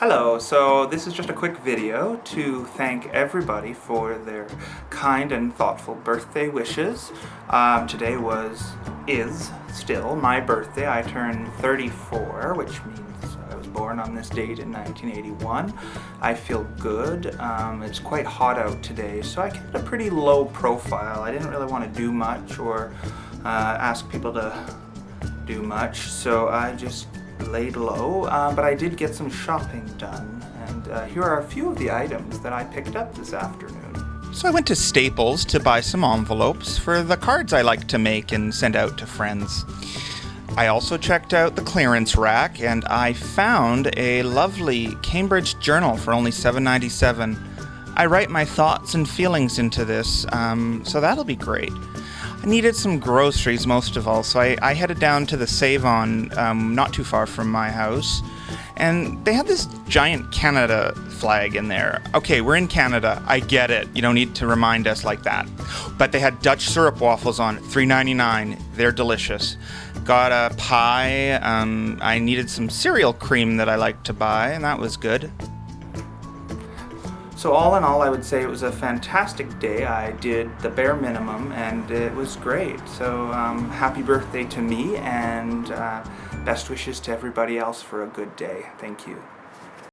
Hello, so this is just a quick video to thank everybody for their kind and thoughtful birthday wishes. Um, today was, is, still my birthday. I turned 34, which means I was born on this date in 1981. I feel good. Um, it's quite hot out today, so I kept a pretty low profile. I didn't really want to do much or uh, ask people to do much, so I just laid low, uh, but I did get some shopping done, and uh, here are a few of the items that I picked up this afternoon. So I went to Staples to buy some envelopes for the cards I like to make and send out to friends. I also checked out the clearance rack and I found a lovely Cambridge journal for only $7.97. I write my thoughts and feelings into this, um, so that'll be great. I needed some groceries most of all, so I, I headed down to the Save-On, um, not too far from my house, and they had this giant Canada flag in there. Okay, we're in Canada. I get it. You don't need to remind us like that. But they had Dutch syrup waffles on, $3.99. They're delicious. Got a pie. Um, I needed some cereal cream that I like to buy, and that was good. So all in all, I would say it was a fantastic day. I did the bare minimum and it was great. So um, happy birthday to me and uh, best wishes to everybody else for a good day. Thank you.